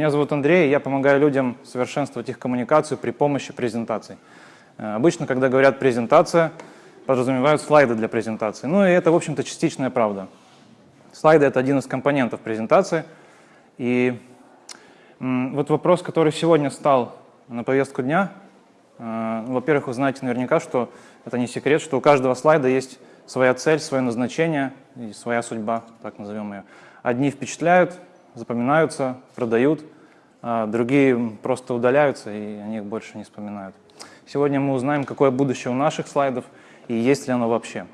Меня зовут Андрей, я помогаю людям совершенствовать их коммуникацию при помощи презентаций. Э, обычно, когда говорят «презентация», подразумевают слайды для презентации. Ну и это, в общем-то, частичная правда. Слайды — это один из компонентов презентации. И вот вопрос, который сегодня стал на повестку дня. Э, во-первых, вы знаете наверняка, что это не секрет, что у каждого слайда есть своя цель, свое назначение и своя судьба, так назовем ее. Одни впечатляют, запоминаются, продают, а другие просто удаляются, и они их больше не вспоминают. Сегодня мы узнаем, какое будущее у наших слайдов и есть ли оно вообще.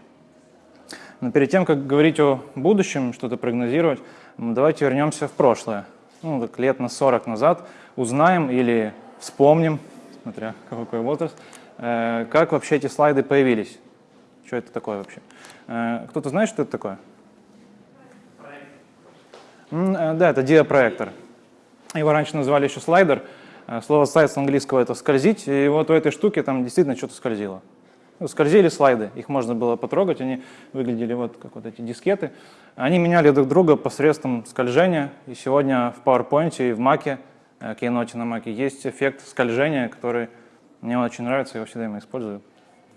Но перед тем, как говорить о будущем, что-то прогнозировать, давайте вернемся в прошлое. Ну, так лет на 40 назад узнаем или вспомним, смотря какой возраст, э, как вообще эти слайды появились. Что это такое вообще? Э, кто-то знает, что это такое? Э, да, это диапроектор. Его раньше называли еще слайдер. Слово слайд с английского это скользить, и вот у этой штуки там действительно что-то скользило. Ну, скользили слайды, их можно было потрогать, они выглядели вот как вот эти дискеты. Они меняли друг друга посредством скольжения, и сегодня в PowerPoint и в Mac Э, Keynote на Mac есть эффект скольжения, который мне очень нравится, я его всегда им использую.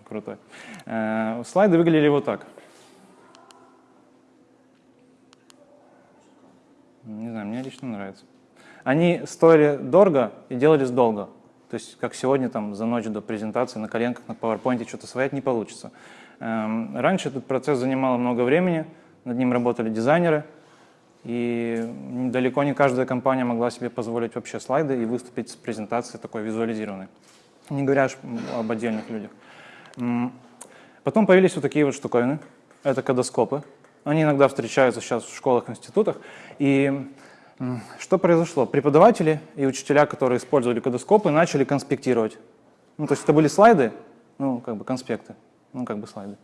Крутой. Э, слайды выглядели вот так. Не знаю, мне лично нравится. Они стоили дорого и делались долго. То есть, как сегодня, там, за ночь до презентации на коленках на PowerPoint что-то своять не получится. Эм, раньше этот процесс занимал много времени, над ним работали дизайнеры – и далеко не каждая компания могла себе позволить вообще слайды и выступить с презентацией такой визуализированной. Не говоря об отдельных людях. Потом появились вот такие вот штуковины. Это кадоскопы. Они иногда встречаются сейчас в школах, институтах. И что произошло? Преподаватели и учителя, которые использовали кадоскопы, начали конспектировать. Ну, то есть это были слайды, ну, как бы конспекты, ну, как бы слайды.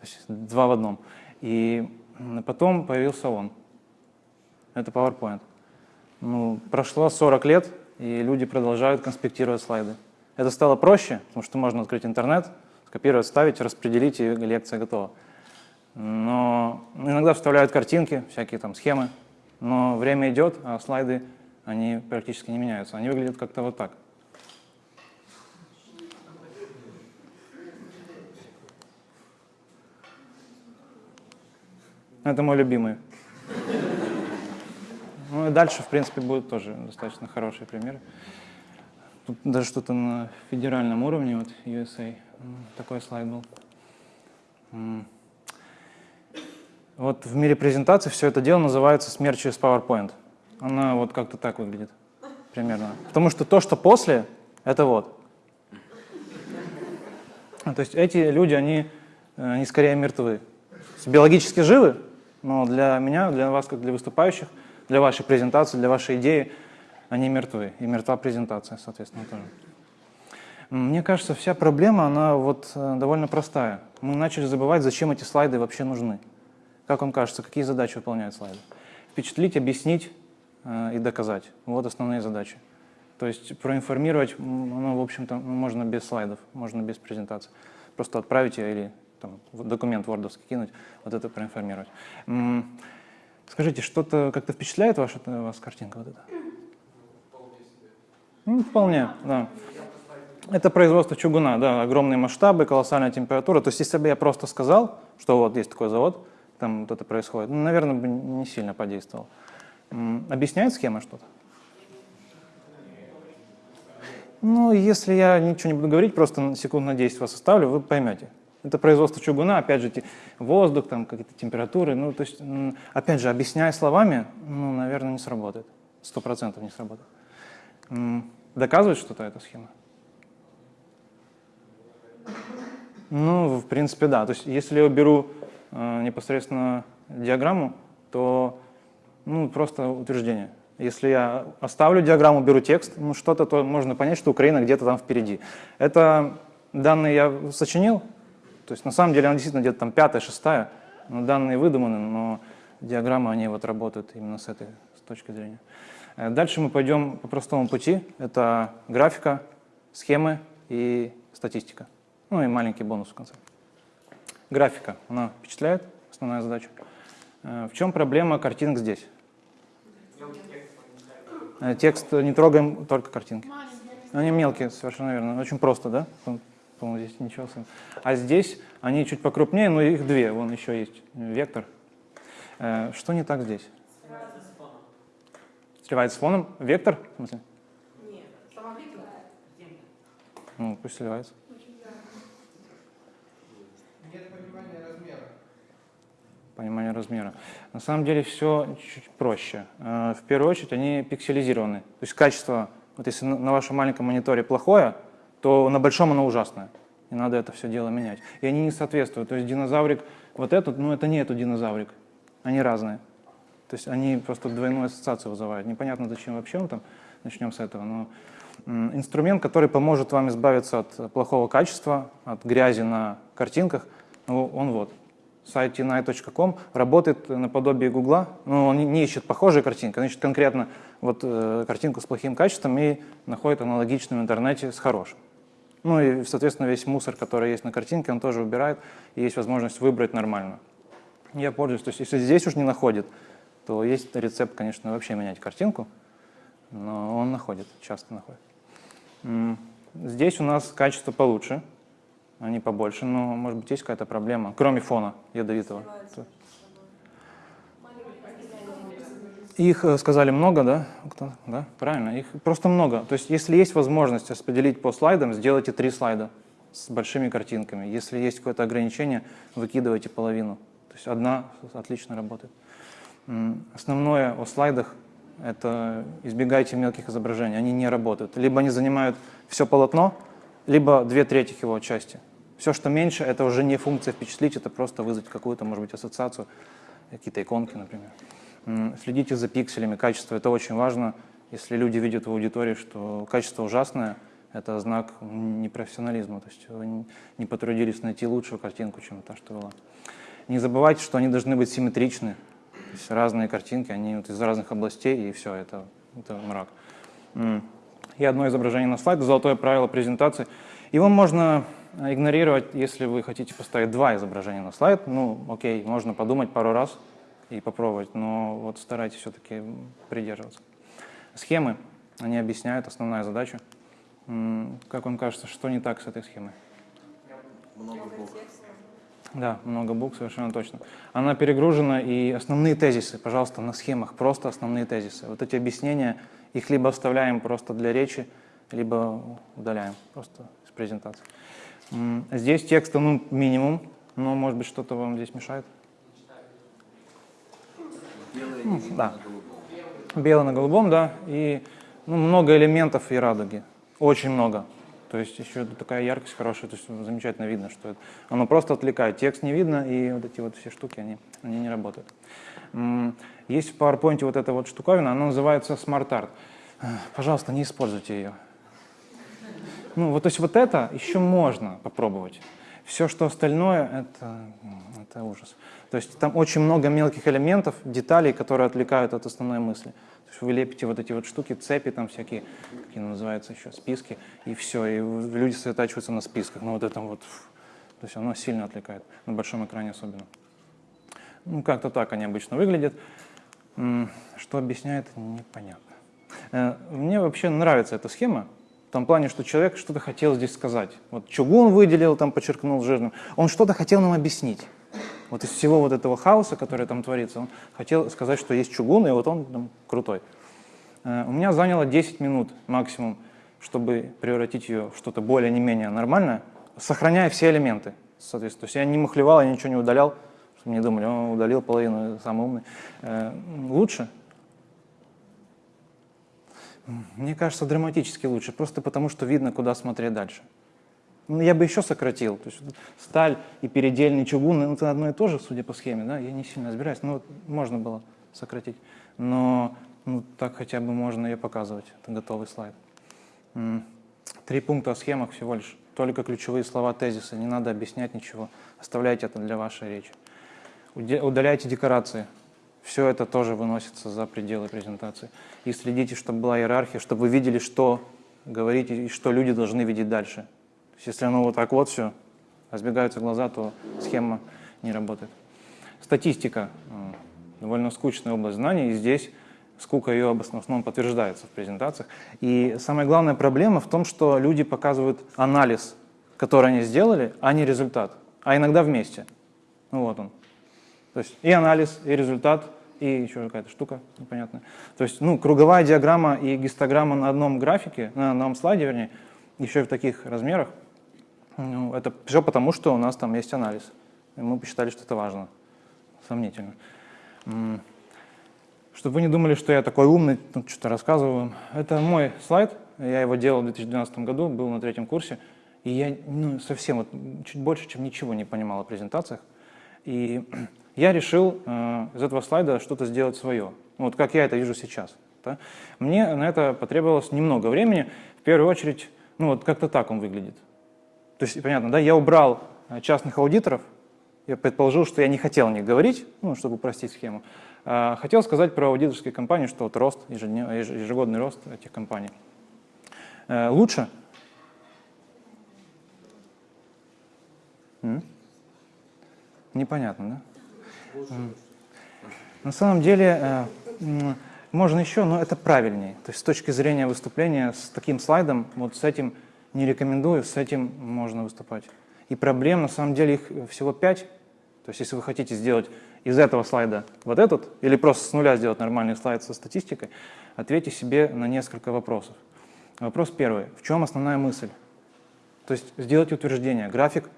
То есть два в одном. И потом появился он это PowerPoint. Ну, прошло 40 лет, и люди продолжают конспектировать слайды. Это стало проще, потому что можно открыть интернет, скопировать, ставить, распределить, и лекция готова. Но иногда вставляют картинки, всякие там схемы, но время идет, а слайды, они практически не меняются. Они выглядят как-то вот так. Это мой любимый. Ну и дальше, в принципе, будут тоже достаточно хорошие примеры. Тут даже что-то на федеральном уровне, вот USA, такой слайд был. Вот в мире презентации все это дело называется смерть через PowerPoint. Она вот как-то так выглядит примерно. Потому что то, что после, это вот. То есть эти люди, они, они скорее мертвы. Биологически живы, но для меня, для вас, как для выступающих, для вашей презентации, для вашей идеи, они мертвы. И мертва презентация, соответственно, тоже. Мне кажется, вся проблема, она вот э, довольно простая. Мы начали забывать, зачем эти слайды вообще нужны. Как вам кажется, какие задачи выполняют слайды? Впечатлить, объяснить э, и доказать. Вот основные задачи. То есть проинформировать, ну, в общем-то, можно без слайдов, можно без презентации. Просто отправить или там, документ Word кинуть, вот это проинформировать. Скажите, что-то как-то впечатляет ваша, вас картинка вот эта? Ну, вполне, да. Это производство чугуна, да, огромные масштабы, колоссальная температура. То есть, если бы я просто сказал, что вот есть такой завод, там вот это происходит, ну, наверное, бы не сильно подействовал. Объясняет схема что-то? Ну, если я ничего не буду говорить, просто секунд на 10 вас оставлю, вы поймете. Это производство чугуна, опять же, воздух, там какие-то температуры. Ну, то есть, опять же, объясняя словами, ну, наверное, не сработает. Сто процентов не сработает. Доказывает что-то эта схема? Ну, в принципе, да. То есть, если я беру непосредственно диаграмму, то ну, просто утверждение. Если я оставлю диаграмму, беру текст, ну, что-то, то можно понять, что Украина где-то там впереди. Это данные я сочинил, то есть на самом деле она действительно где-то там пятая, шестая, но данные выдуманы, но диаграммы, они вот работают именно с этой с точки зрения. Э, дальше мы пойдем по простому пути. Это графика, схемы и статистика. Ну и маленький бонус в конце. Графика, она впечатляет, основная задача. Э, в чем проблема картинок здесь? Э, текст не трогаем, только картинки. Они мелкие, совершенно верно. Очень просто, да? По-моему, здесь ничего. А здесь они чуть покрупнее, но их две. Вон еще есть вектор. Э, что не так здесь? Сливается с фоном. Вектор? В смысле? Нет, сама Ну, пусть сливается. Понимание размера. На самом деле все чуть проще. Э, в первую очередь они пикселизированы. То есть качество, вот если на вашем маленьком мониторе плохое, то на большом оно ужасное. И надо это все дело менять. И они не соответствуют. То есть динозаврик, вот этот, ну это не этот динозаврик. Они разные. То есть они просто двойную ассоциацию вызывают. Непонятно, зачем вообще он там. Начнем с этого. Но инструмент, который поможет вам избавиться от плохого качества, от грязи на картинках, ну, он вот сайт tinai.com работает наподобие Гугла, но он не ищет похожие картинки, он ищет конкретно вот, э, картинку с плохим качеством и находит аналогичную в интернете с хорошим. Ну и, соответственно, весь мусор, который есть на картинке, он тоже убирает, и есть возможность выбрать нормально. Я пользуюсь, то есть если здесь уж не находит, то есть рецепт, конечно, вообще менять картинку, но он находит, часто находит. Здесь у нас качество получше, они побольше, но, может быть, есть какая-то проблема, кроме фона ядовитого. Их э, сказали много, да? Да, правильно, их просто много. То есть, если есть возможность распределить по слайдам, сделайте три слайда с большими картинками. Если есть какое-то ограничение, выкидывайте половину. То есть одна отлично работает. Основное о слайдах – это избегайте мелких изображений, они не работают. Либо они занимают все полотно, либо две трети его части. Все, что меньше, это уже не функция впечатлить, это просто вызвать какую-то, может быть, ассоциацию, какие-то иконки, например. Следите за пикселями, качество – это очень важно. Если люди видят в аудитории, что качество ужасное, это знак непрофессионализма, то есть вы не потрудились найти лучшую картинку, чем та, что была. Не забывайте, что они должны быть симметричны, то есть разные картинки, они вот из разных областей, и все, это, это мрак. И одно изображение на слайд, золотое правило презентации. Его можно игнорировать, если вы хотите поставить два изображения на слайд. Ну, окей, можно подумать пару раз и попробовать, но вот старайтесь все-таки придерживаться. Схемы, они объясняют основная задача. Как вам кажется, что не так с этой схемой? Много букв. Да, много букв, совершенно точно. Она перегружена, и основные тезисы, пожалуйста, на схемах, просто основные тезисы. Вот эти объяснения, их либо оставляем просто для речи, либо удаляем просто из презентации. Здесь текста ну, минимум, но может быть что-то вам здесь мешает? Белое ну, да. на Белое на голубом, да. И ну, много элементов и радуги. Очень много. То есть еще такая яркость хорошая, то есть замечательно видно, что это, оно просто отвлекает. Текст не видно, и вот эти вот все штуки, они, они не работают. Есть в PowerPoint вот эта вот штуковина, она называется Smart Art. Пожалуйста, не используйте ее. Ну, вот, то есть вот это еще можно попробовать. Все, что остальное, это, это ужас. То есть там очень много мелких элементов, деталей, которые отвлекают от основной мысли. То есть вы лепите вот эти вот штуки, цепи там всякие, какие называются еще, списки, и все, и люди сосредотачиваются на списках. Ну вот это вот, то есть оно сильно отвлекает, на большом экране особенно. Ну как-то так они обычно выглядят. Что объясняет, непонятно. Э, мне вообще нравится эта схема, в том плане, что человек что-то хотел здесь сказать. Вот чугун выделил, там подчеркнул жирным. Он что-то хотел нам объяснить. Вот из всего вот этого хаоса, который там творится, он хотел сказать, что есть чугун, и вот он там крутой. Э, у меня заняло 10 минут максимум, чтобы превратить ее в что-то более не менее нормальное, сохраняя все элементы, соответственно. То есть я не махлевал, я ничего не удалял, чтобы не думали, он удалил половину, самый умный. Э, лучше, мне кажется, драматически лучше, просто потому что видно, куда смотреть дальше. Ну, я бы еще сократил. То есть сталь и передельный чугун, ну, это одно и то же, судя по схеме, да, я не сильно разбираюсь, но можно было сократить. Но ну, так хотя бы можно ее показывать, это готовый слайд. Три пункта о схемах всего лишь, только ключевые слова, тезисы, не надо объяснять ничего, оставляйте это для вашей речи. Удаляйте декорации, все это тоже выносится за пределы презентации. И следите, чтобы была иерархия, чтобы вы видели, что говорите и что люди должны видеть дальше. То есть, если оно вот так вот все, разбегаются глаза, то схема не работает. Статистика. Довольно скучная область знаний. И здесь скука ее в основном подтверждается в презентациях. И самая главная проблема в том, что люди показывают анализ, который они сделали, а не результат, а иногда вместе. Ну вот он. То есть и анализ, и результат, и еще какая-то штука непонятная. То есть ну, круговая диаграмма и гистограмма на одном графике, на одном слайде, вернее, еще и в таких размерах, ну, это все потому, что у нас там есть анализ. И мы посчитали, что это важно. Сомнительно. Чтобы вы не думали, что я такой умный, тут что-то рассказываю. Это мой слайд, я его делал в 2012 году, был на третьем курсе, и я ну, совсем вот, чуть больше, чем ничего не понимал о презентациях. И я решил э, из этого слайда что-то сделать свое, вот как я это вижу сейчас. Мне на это потребовалось немного времени. В первую очередь, ну вот как-то так он выглядит. То есть, понятно, да, я убрал э, частных аудиторов, я предположил, что я не хотел о них говорить, ну, чтобы упростить схему. А, хотел сказать про аудиторские компании, что вот рост, ежегодный рост этих компаний. Э, лучше? Непонятно, да? На самом деле, э, можно еще, но это правильнее. То есть с точки зрения выступления с таким слайдом, вот с этим не рекомендую, с этим можно выступать. И проблем, на самом деле, их всего пять. То есть если вы хотите сделать из этого слайда вот этот, или просто с нуля сделать нормальный слайд со статистикой, ответьте себе на несколько вопросов. Вопрос первый. В чем основная мысль? То есть сделать утверждение. График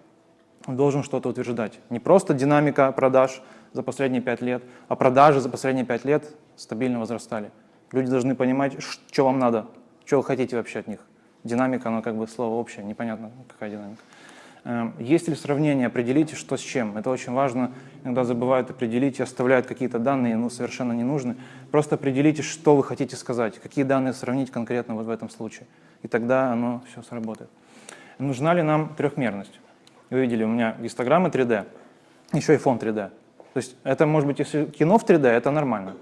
должен что-то утверждать. Не просто динамика продаж за последние пять лет, а продажи за последние пять лет стабильно возрастали. Люди должны понимать, что вам надо, что вы хотите вообще от них. Динамика, оно как бы слово общее, непонятно, какая динамика. Эм, есть ли сравнение, определите, что с чем. Это очень важно. Иногда забывают определить и оставляют какие-то данные, ну, совершенно не нужны. Просто определите, что вы хотите сказать, какие данные сравнить конкретно вот в этом случае. И тогда оно все сработает. Нужна ли нам трехмерность? Вы видели, у меня гистограммы 3D, еще и фон 3D. То есть это, может быть, если кино в 3D, это нормально.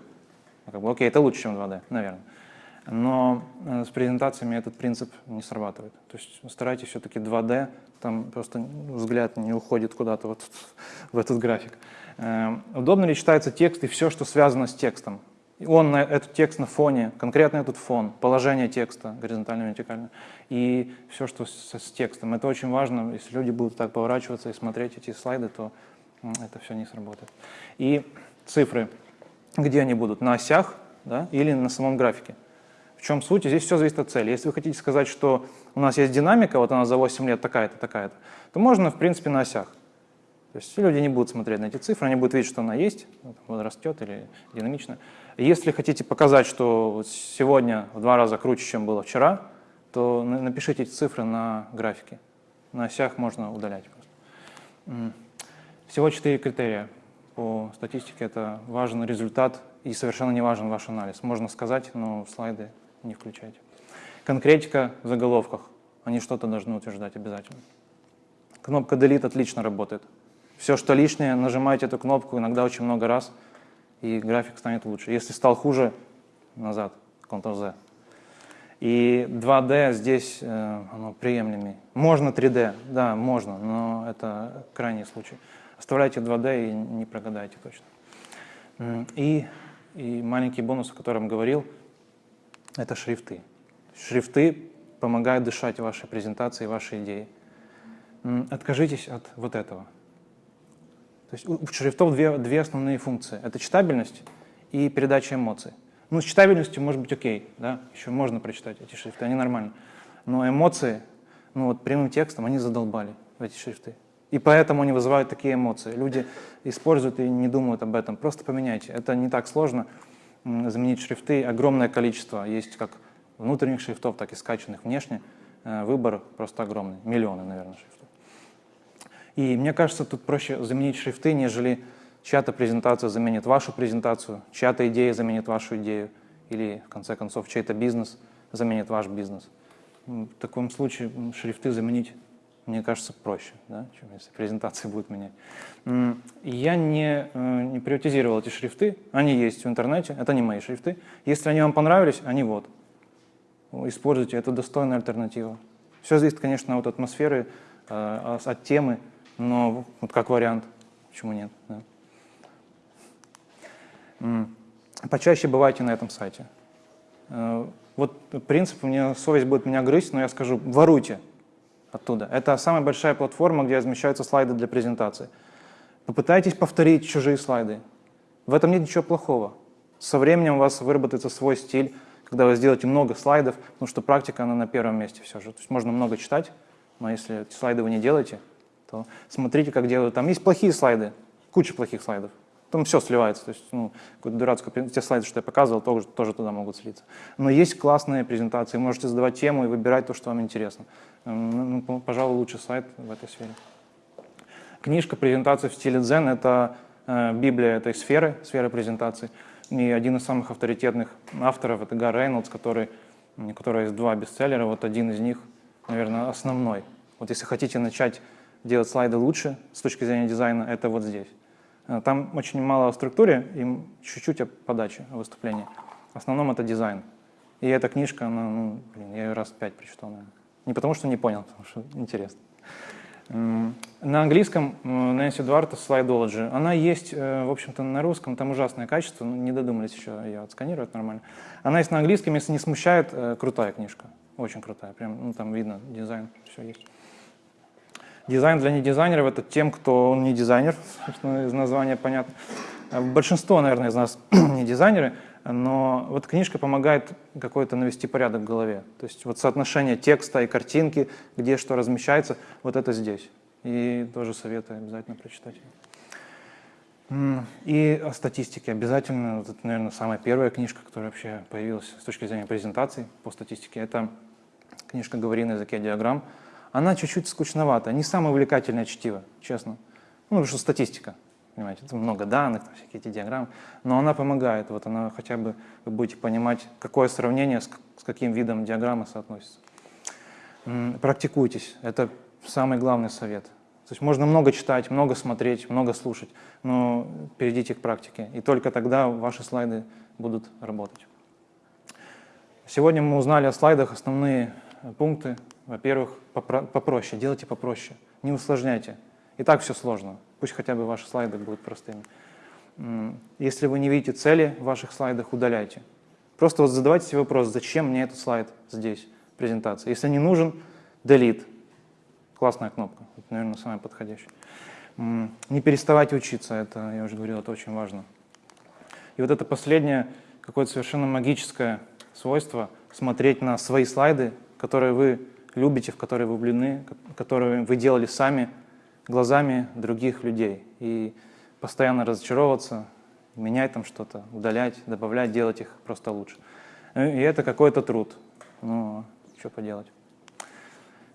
Как бы, окей, это лучше, чем 2D, наверное. Но э, с презентациями этот принцип не срабатывает. То есть старайтесь все-таки 2D, там просто взгляд не уходит куда-то вот в этот график. Э, удобно ли читается текст и все, что связано с текстом? Он этот текст на фоне, конкретно этот фон, положение текста, горизонтально, вертикально, и все, что с, с текстом. Это очень важно. Если люди будут так поворачиваться и смотреть эти слайды, то это все не сработает. И цифры, где они будут? На осях да, или на самом графике? В чем суть? Здесь все зависит от цели. Если вы хотите сказать, что у нас есть динамика, вот она за 8 лет такая-то, такая-то, то можно, в принципе, на осях. То есть люди не будут смотреть на эти цифры, они будут видеть, что она есть, вот растет или динамично. Если хотите показать, что сегодня в два раза круче, чем было вчера, то напишите эти цифры на графике. На осях можно удалять просто. Всего четыре критерия по статистике. Это важен результат и совершенно не важен ваш анализ. Можно сказать, но слайды не включайте. Конкретика в заголовках. Они что-то должны утверждать обязательно. Кнопка Delete отлично работает. Все, что лишнее, нажимайте эту кнопку иногда очень много раз, и график станет лучше. Если стал хуже, назад, Ctrl-Z. И 2D здесь э, оно приемлемее. Можно 3D, да, можно, но это крайний случай. Оставляйте 2D и не прогадайте точно. И, и маленький бонус, о котором говорил, это шрифты. Шрифты помогают дышать вашей презентации, вашей идеи. Откажитесь от вот этого. То есть у шрифтов две, две основные функции. Это читабельность и передача эмоций. Ну, с читабельностью может быть окей, да, еще можно прочитать эти шрифты, они нормальные. Но эмоции, ну вот прямым текстом, они задолбали эти шрифты. И поэтому они вызывают такие эмоции. Люди используют и не думают об этом. Просто поменяйте. Это не так сложно заменить шрифты. Огромное количество есть как внутренних шрифтов, так и скачанных внешне. Э, выбор просто огромный. Миллионы, наверное, шрифтов. И мне кажется, тут проще заменить шрифты, нежели чья-то презентация заменит вашу презентацию, чья-то идея заменит вашу идею, или, в конце концов, чей-то бизнес заменит ваш бизнес. В таком случае шрифты заменить, мне кажется, проще, да, чем если презентации будут менять. Я не, э, не приоритизировал эти шрифты, они есть в интернете, это не мои шрифты. Если они вам понравились, они вот используйте, это достойная альтернатива. Все зависит, конечно, от атмосферы, э, от темы, но вот как вариант, почему нет. Да. почаще бывайте на этом сайте. Э, вот принцип, мне совесть будет меня грызть, но я скажу, воруйте оттуда. Это самая большая платформа, где размещаются слайды для презентации. Попытайтесь повторить чужие слайды. В этом нет ничего плохого. Со временем у вас выработается свой стиль, когда вы сделаете много слайдов, потому что практика, она на первом месте все же. То есть можно много читать, но если эти слайды вы не делаете, то смотрите, как делают. Там есть плохие слайды, куча плохих слайдов. Там все сливается. То есть, ну, какую-то дурацкую, те слайды, что я показывал, тоже, тоже туда могут слиться. Но есть классные презентации. Можете задавать тему и выбирать то, что вам интересно. Ну, ну пожалуй, лучший сайт в этой сфере. Книжка презентации в стиле Zen — это э, Библия этой сферы, сферы презентации. И один из самых авторитетных авторов — это Гар Рейнольдс, который, у которого есть два бестселлера. Вот один из них, наверное, основной. Вот если хотите начать делать слайды лучше с точки зрения дизайна, это вот здесь. Э, там очень мало о структуре и чуть-чуть о подаче, о выступлении. В основном это дизайн. И эта книжка, она, ну, блин, я ее раз пять прочитал, наверное. Не потому что не понял, потому что интересно. На английском Нэнси Дуарта Slideology. Она есть, э, в общем-то, на русском, там ужасное качество, ну, не додумались еще ее отсканировать нормально. Она есть на английском, если не смущает, э, крутая книжка, очень крутая, прям, ну, там видно, дизайн, все есть. Дизайн для недизайнеров — это тем, кто не дизайнер, из названия понятно. А большинство, наверное, из нас не дизайнеры, но вот книжка помогает какой-то навести порядок в голове. То есть вот соотношение текста и картинки, где что размещается, вот это здесь. И тоже советую обязательно прочитать. И о статистике обязательно, это, наверное, самая первая книжка, которая вообще появилась с точки зрения презентаций по статистике, это книжка «Говори на языке диаграмм», она чуть-чуть скучновата, не самое увлекательное чтиво, честно. Ну, потому что статистика, понимаете, это много данных, там, всякие эти диаграммы, но она помогает, вот она хотя бы, вы будете понимать, какое сравнение с, с каким видом диаграммы соотносится. Практикуйтесь, это самый главный совет. То есть можно много читать, много смотреть, много слушать, но перейдите к практике, и только тогда ваши слайды будут работать. Сегодня мы узнали о слайдах основные пункты, во-первых, попроще, делайте попроще, не усложняйте. И так все сложно, пусть хотя бы ваши слайды будут простыми. Если вы не видите цели в ваших слайдах, удаляйте. Просто вот задавайте себе вопрос, зачем мне этот слайд здесь, презентация. Если не нужен, delete. Классная кнопка, это, наверное, самая подходящая. Не переставайте учиться, это, я уже говорил, это очень важно. И вот это последнее, какое-то совершенно магическое свойство, смотреть на свои слайды, которые вы любите, в которые вы влюблены, которые вы делали сами, глазами других людей. И постоянно разочаровываться, менять там что-то, удалять, добавлять, делать их просто лучше. И это какой-то труд. Ну, что поделать.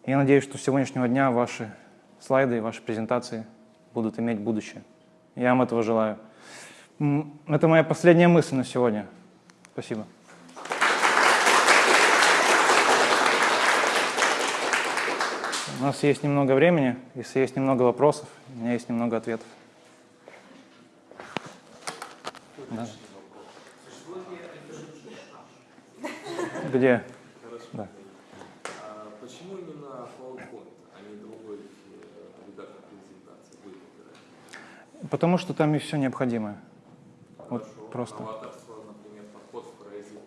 Я надеюсь, что с сегодняшнего дня ваши слайды и ваши презентации будут иметь будущее. Я вам этого желаю. Это моя последняя мысль на сегодня. Спасибо. У нас есть немного времени, если есть немного вопросов, у меня есть немного ответов. Да. Где? Да. А почему именно PowerPoint, а не другой редактор презентации вы? Потому что там и все необходимое. Вот Хорошо. просто. Новаторство, например, подход в Prezi.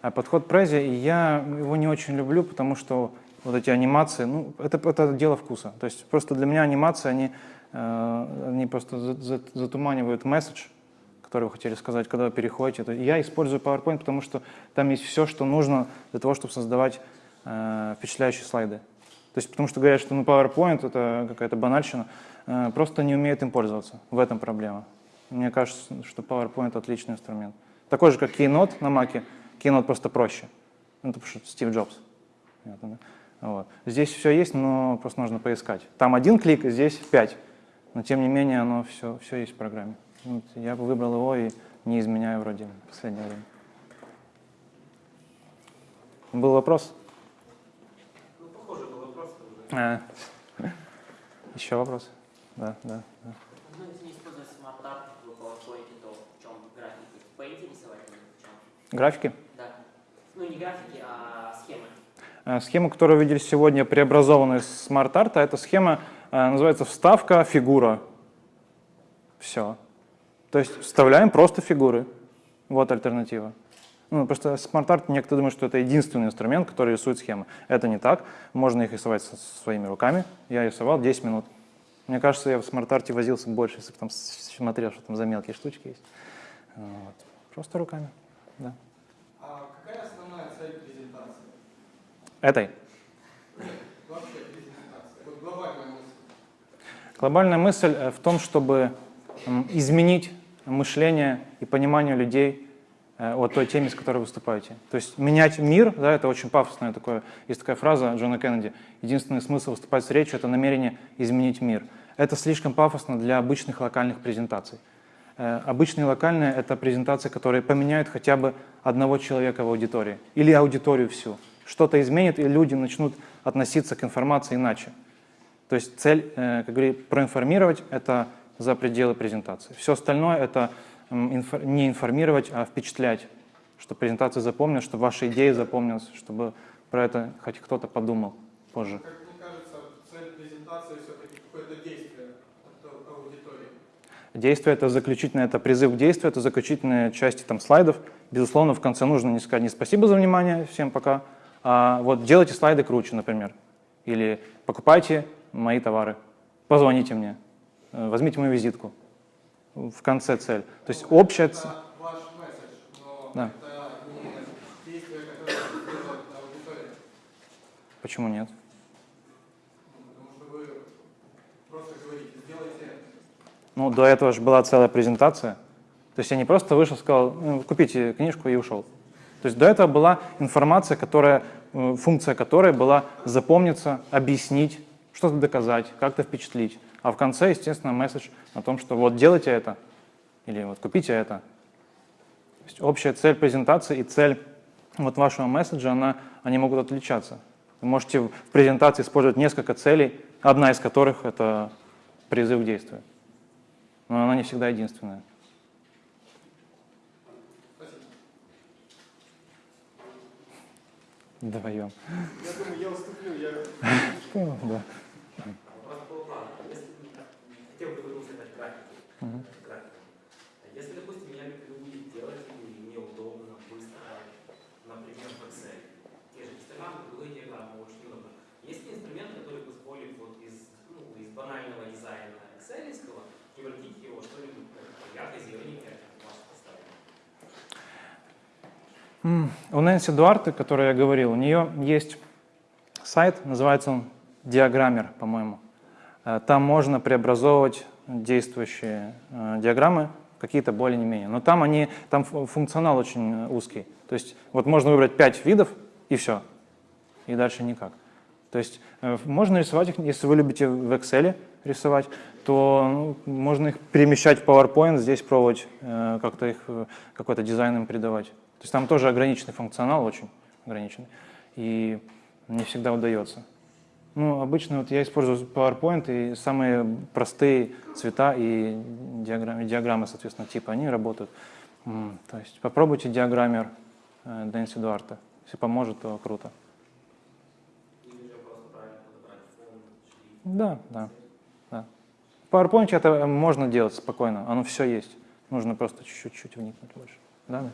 А подход Prezi, я его не очень люблю, потому что вот эти анимации, ну, это, это дело вкуса. То есть просто для меня анимации, они, э, они просто за, за, затуманивают месседж, который вы хотели сказать, когда вы переходите. Это, я использую PowerPoint, потому что там есть все, что нужно для того, чтобы создавать э, впечатляющие слайды. То есть потому что говорят, что ну, PowerPoint это какая-то банальщина, э, просто не умеют им пользоваться. В этом проблема. Мне кажется, что PowerPoint отличный инструмент. Такой же, как Keynote на Mac. Keynote просто проще. Ну, потому что Стив Джобс. Понятно, да? Вот. Здесь все есть, но просто нужно поискать. Там один клик, здесь пять. Но тем не менее, оно все, все есть в программе. Вот я бы выбрал его и не изменяю вроде в последнее время. Был вопрос? Ну, похоже был вопрос. А. Еще вопрос? Да, да, да. Ну, если не использовать SmartArt в PowerPoint, то в чем графики? Поинтересовать в чем? Графики? Да. Ну, не графики, схема, которую вы видели сегодня, преобразованная из SmartArt а, эта схема э, называется вставка, фигура. Все. То есть вставляем просто фигуры. вот альтернатива. Ну, просто смарт-арт, некоторые думают, что это единственный инструмент, который рисует схемы. Это не так. Можно их рисовать со своими руками. Я рисовал 10 минут. Мне кажется, я в смарт-арте возился больше, если бы там смотрел, что там за мелкие штучки есть. Вот. Просто руками, да. А какая основная цель презентации? Этой. Глобальная мысль. Э, в том, чтобы изменить мышление и понимание людей э, о той теме, с которой вы выступаете. То есть менять мир, да, это очень пафосное такое, есть такая фраза Джона Кеннеди, единственный смысл выступать с речью — это намерение изменить мир. Это слишком пафосно для обычных локальных презентаций. Э, Обычные локальные — это презентации, которые поменяют хотя бы одного человека в аудитории или аудиторию всю. Что-то изменит, и люди начнут относиться к информации иначе. То есть цель, э, как говорит, проинформировать — это за пределы презентации. Все остальное — это не информировать, а впечатлять, чтобы презентация запомнилась, чтобы ваша идея запомнилась, чтобы про это хоть кто-то подумал позже. Как мне кажется, цель презентации все-таки какое-то действие от аудитории. Действие — это заключительное, это призыв к действию, это заключительные части там, слайдов. Безусловно, в конце нужно не сказать не спасибо за внимание, всем пока, вот делайте слайды круче, например. Или покупайте мои товары, позвоните мне, э, возьмите мою визитку. В конце цель. То есть общая цель. Это ваш месседж, но Да. это не действие. Почему нет? Ну, говорите. Ну, до этого же была целая презентация. То есть я не просто вышел, сказал, «Ну, купите книжку и ушел. То есть до этого была информация, которая, э, функция которой была запомниться, объяснить, что-то доказать, как-то впечатлить. А в конце, естественно, месседж о том, что вот делайте это, или вот купите это. То есть общая цель презентации и цель вот вашего месседжа, она, они могут отличаться. Вы можете в презентации использовать несколько целей, одна из которых — это призыв к действию. Но она не всегда единственная. Вдвоем. Я думаю, я уступлю, я Ну, да. Вопрос такого плана. Если, хотел бы вернуться опять к графику. Если, допустим, я люблю делать и мне удобно, быстро, например, в Excel, те же гистограммы, круговые диаграммы, очень удобно. Есть ли инструмент, который позволит вот из, ну, из банального дизайна экселевского превратить его во что-нибудь такое У Нэнси Дуарте, о которой я говорил, у нее есть сайт, называется он Диаграммер, по-моему. Э, Там можно преобразовывать действующие э, диаграммы какие-то более не менее. Но там, они, там фу- функционал очень э, узкий. То есть вот можно выбрать 5 видов и все. И дальше никак. То есть можно рисовать их, если вы любите в Excel рисовать, то ну, можно их перемещать в PowerPoint, здесь пробовать э, как-то их, какой-то дизайн им придавать. То есть там тоже ограниченный функционал, очень ограниченный. И не всегда удается. Ну, обычно вот я использую PowerPoint, и самые простые цвета и диаграммы, диаграммы соответственно, типа, они работают. То есть попробуйте диаграммер э, Дэнси Дуарта. Если поможет, то круто. Да, да, да. В PowerPoint это можно делать спокойно, оно все есть. Нужно просто чуть-чуть вникнуть больше. Да?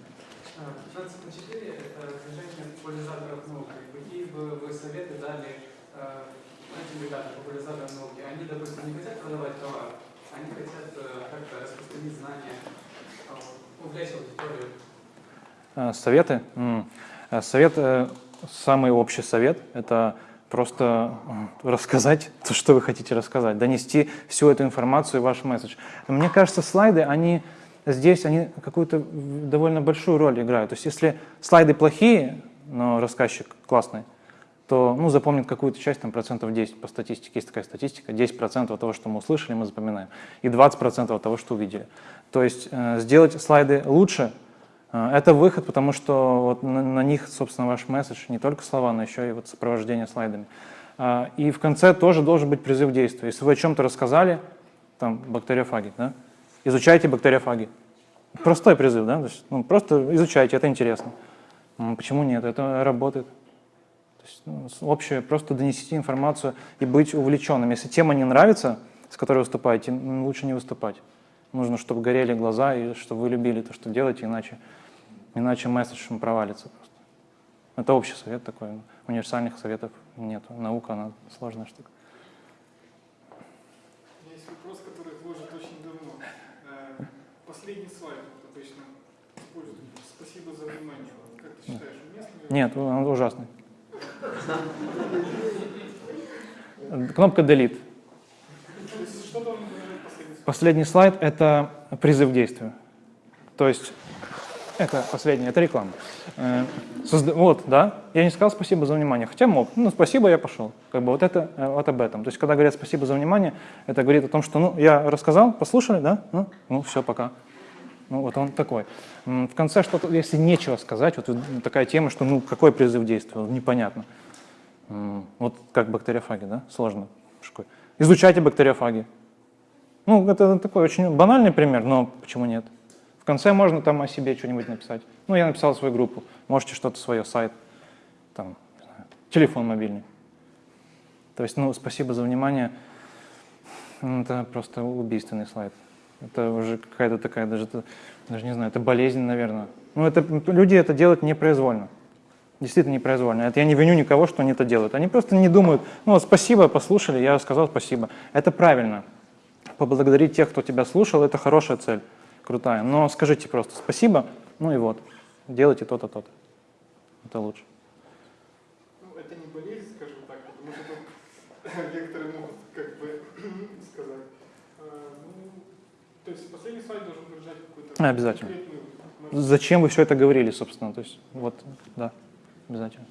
Да? 15.4 – это движение популяризаторов науки. Какие бы вы советы дали этим ребятам, популяризаторам науки? Они, допустим, не хотят продавать товар, они хотят э, как-то распространить знания, э, увлечь аудиторию. Э, Советы? Э, Совет, э, самый общий совет – это просто рассказать то, что вы хотите рассказать, донести всю эту информацию и ваш месседж. Мне кажется, слайды, они здесь они какую-то довольно большую роль играют. То есть если слайды плохие, но рассказчик классный, то ну, запомнит какую-то часть, там, процентов 10 по статистике. Есть такая статистика, 10% от того, что мы услышали, мы запоминаем, и 20% от того, что увидели. То есть э, сделать слайды лучше э, – это выход, потому что вот на, на них, собственно, ваш месседж, не только слова, но еще и вот сопровождение слайдами. А, и в конце тоже должен быть призыв к. Если вы о чем-то рассказали, там, бактериофаги, да, изучайте бактериофаги. Простой призыв, да, то есть, ну, просто изучайте, это интересно. М, Почему нет? Это работает. То есть, ну, общее, просто донесите информацию и быть увлеченным. Если тема не нравится, с которой выступаете, лучше не выступать. Нужно, чтобы горели глаза и чтобы вы любили то, что делаете, иначе Иначе месседж провалится просто. Это общий совет такой. Универсальных советов нет. Наука, она сложная штука. У меня есть вопрос, который вложит очень давно. Э, Последний слайд вот обычно используют. Спасибо за внимание. Как ты считаешь, уместно? Нет, он ужасный. Кнопка Delete. Выражать последний слайд? Последний слайд — это призыв к действию. То есть это последнее, это реклама. Э, созда- Вот, да, я не сказал спасибо за внимание, хотя мог. Ну, спасибо, я пошел. Как бы вот это э, вот об этом. То есть когда говорят спасибо за внимание, это говорит о том, что, ну, я рассказал, послушали, да, ну, ну все, пока. Ну, вот он такой. В конце что-то, если нечего сказать, вот такая тема, что, ну, какой призыв к действию, непонятно. Вот как бактериофаги, да, сложно. Изучайте бактериофаги. Ну, это такой очень банальный пример, но почему нет? В конце можно там о себе что-нибудь написать. Ну, я написал свою группу, можете что-то свое, сайт, там, телефон мобильный. То есть, ну, спасибо за внимание. Это просто убийственный слайд. Это уже какая-то такая, даже, даже не знаю, это болезнь, наверное. Ну, это, люди это делают непроизвольно. Действительно непроизвольно. Это я не виню никого, что они это делают. Они просто не думают, ну, спасибо, послушали, я сказал спасибо. Это правильно поблагодарить тех, кто тебя слушал, это хорошая цель, крутая. Но скажите просто спасибо, ну и вот, делайте то-то, то-то. Это лучше. Ну, это не болезнь, скажем так, потому что некоторые могут как бы то есть последний слайд должен выражать какую-то Обязательно. Зачем вы все это говорили, собственно? То есть, вот, да, обязательно.